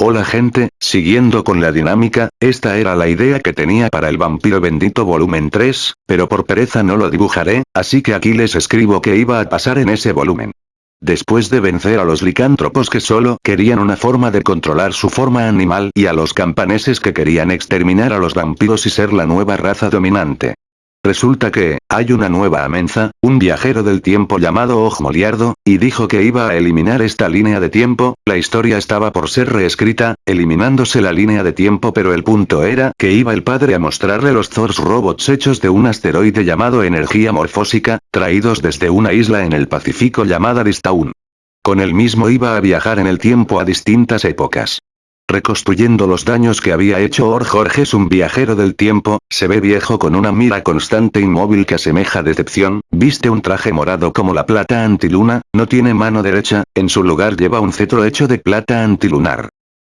Hola gente, siguiendo con la dinámica, esta era la idea que tenía para el vampiro bendito volumen 3, pero por pereza no lo dibujaré, así que aquí les escribo que iba a pasar en ese volumen. Después de vencer a los licántropos que solo querían una forma de controlar su forma animal y a los campaneses que querían exterminar a los vampiros y ser la nueva raza dominante. Resulta que, hay una nueva amenza, un viajero del tiempo llamado Ojmoliardo, y dijo que iba a eliminar esta línea de tiempo, la historia estaba por ser reescrita, eliminándose la línea de tiempo pero el punto era que iba el padre a mostrarle los Thors robots hechos de un asteroide llamado energía morfósica, traídos desde una isla en el Pacífico llamada Distaun. Con el mismo iba a viajar en el tiempo a distintas épocas reconstruyendo los daños que había hecho Or Jorges un viajero del tiempo, se ve viejo con una mira constante inmóvil que asemeja decepción, viste un traje morado como la plata antiluna, no tiene mano derecha, en su lugar lleva un cetro hecho de plata antilunar.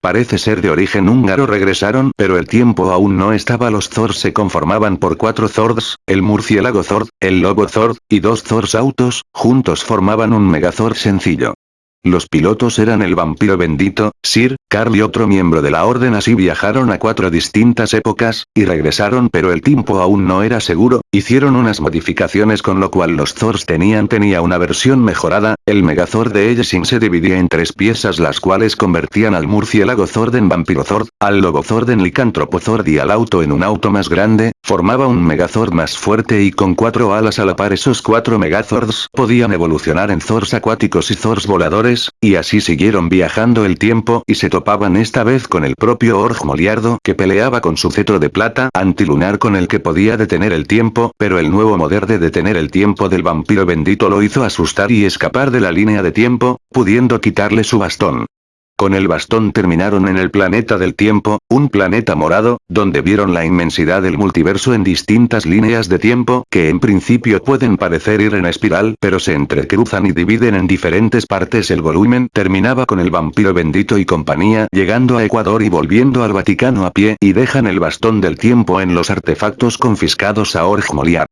Parece ser de origen húngaro regresaron pero el tiempo aún no estaba los Zord se conformaban por cuatro Zords, el murciélago Zord, el lobo Zord, y dos Zords autos, juntos formaban un Megazord sencillo. Los pilotos eran el vampiro bendito, Sir, Carl y otro miembro de la orden así viajaron a cuatro distintas épocas, y regresaron pero el tiempo aún no era seguro, hicieron unas modificaciones con lo cual los Zors tenían tenía una versión mejorada, el Megazord de Ellesin se dividía en tres piezas las cuales convertían al murciélago Zord en vampiro Zord, al lobo Zord en licántropo Zord y al auto en un auto más grande, formaba un Megazord más fuerte y con cuatro alas a la par esos cuatro Megazords podían evolucionar en Zords acuáticos y Zords voladores y así siguieron viajando el tiempo y se topaban esta vez con el propio Org Moliardo que peleaba con su cetro de plata antilunar con el que podía detener el pero el nuevo poder de detener el tiempo del vampiro bendito lo hizo asustar y escapar de la línea de tiempo, pudiendo quitarle su bastón. Con el bastón terminaron en el planeta del tiempo, un planeta morado, donde vieron la inmensidad del multiverso en distintas líneas de tiempo que en principio pueden parecer ir en espiral pero se entrecruzan y dividen en diferentes partes el volumen terminaba con el vampiro bendito y compañía llegando a Ecuador y volviendo al Vaticano a pie y dejan el bastón del tiempo en los artefactos confiscados a Org Moliar.